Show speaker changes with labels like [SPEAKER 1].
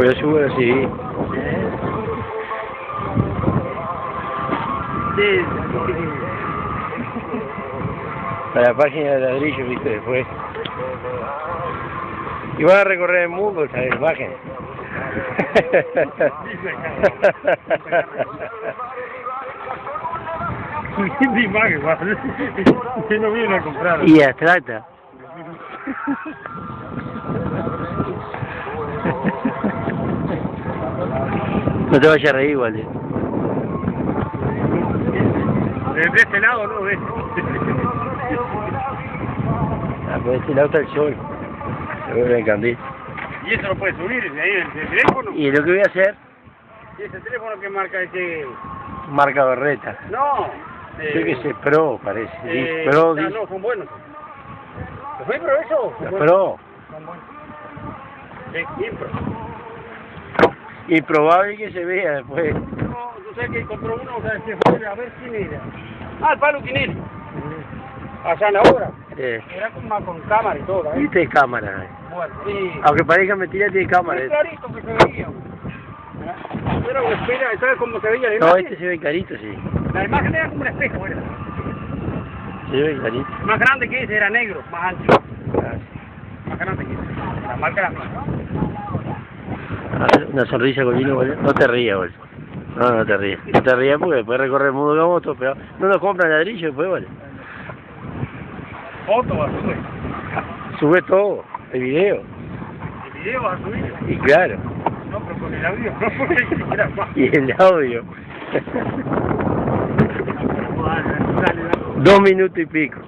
[SPEAKER 1] Pues yo subo así.
[SPEAKER 2] Sí,
[SPEAKER 1] A la página de ladrillo, viste, después. Y vas a recorrer el mundo esa imagen.
[SPEAKER 2] Imagen, no viene a comprar.
[SPEAKER 1] y abstracta. No te vayas a reír, igual. eh.
[SPEAKER 2] De este lado, no, de
[SPEAKER 1] Ah, por este lado está el sol. Se vuelve el candil.
[SPEAKER 2] Y eso lo puedes subir ahí, desde el teléfono.
[SPEAKER 1] Y lo que voy a hacer,
[SPEAKER 2] Y ese teléfono que marca ese...
[SPEAKER 1] marca berreta.
[SPEAKER 2] No.
[SPEAKER 1] Yo que sé, Pro parece.
[SPEAKER 2] Eh,
[SPEAKER 1] Pro,
[SPEAKER 2] ah,
[SPEAKER 1] dice.
[SPEAKER 2] no, son buenos. ¿Los hay pro eso? Buenos.
[SPEAKER 1] Pro.
[SPEAKER 2] Son buenos. Sí, impro.
[SPEAKER 1] Improbable que se vea después.
[SPEAKER 2] No, tú sabes que compró uno, o sea, se fue a ver quién era. Ah, el palo Quinel. Allá en la obra.
[SPEAKER 1] Eh,
[SPEAKER 2] Era con, más con cámara y todo, ¿eh?
[SPEAKER 1] Viste cámara. eh.
[SPEAKER 2] Bueno, sí.
[SPEAKER 1] Aunque parezca mentira, tiene cámara.
[SPEAKER 2] Muy
[SPEAKER 1] eh.
[SPEAKER 2] clarito que se veía. Era una espera, ¿sabes cómo se veía la
[SPEAKER 1] No,
[SPEAKER 2] imagen?
[SPEAKER 1] este se ve clarito, sí.
[SPEAKER 2] La imagen era como un espejo, era.
[SPEAKER 1] Se ve clarito.
[SPEAKER 2] Más grande que ese, era negro, más ancho. Más grande que ese. La era.
[SPEAKER 1] A ver, una sonrisa con vino, boludo. No te rías, boludo. No, no te rías. No te rías porque después recorrer el mundo con moto, pero no nos compran ladrillo después, vale.
[SPEAKER 2] Foto vas a subir.
[SPEAKER 1] Sube todo, el video.
[SPEAKER 2] El video vas a subir.
[SPEAKER 1] Y claro,
[SPEAKER 2] No, pero con el audio no, porque
[SPEAKER 1] y el audio. Dos minutos y pico.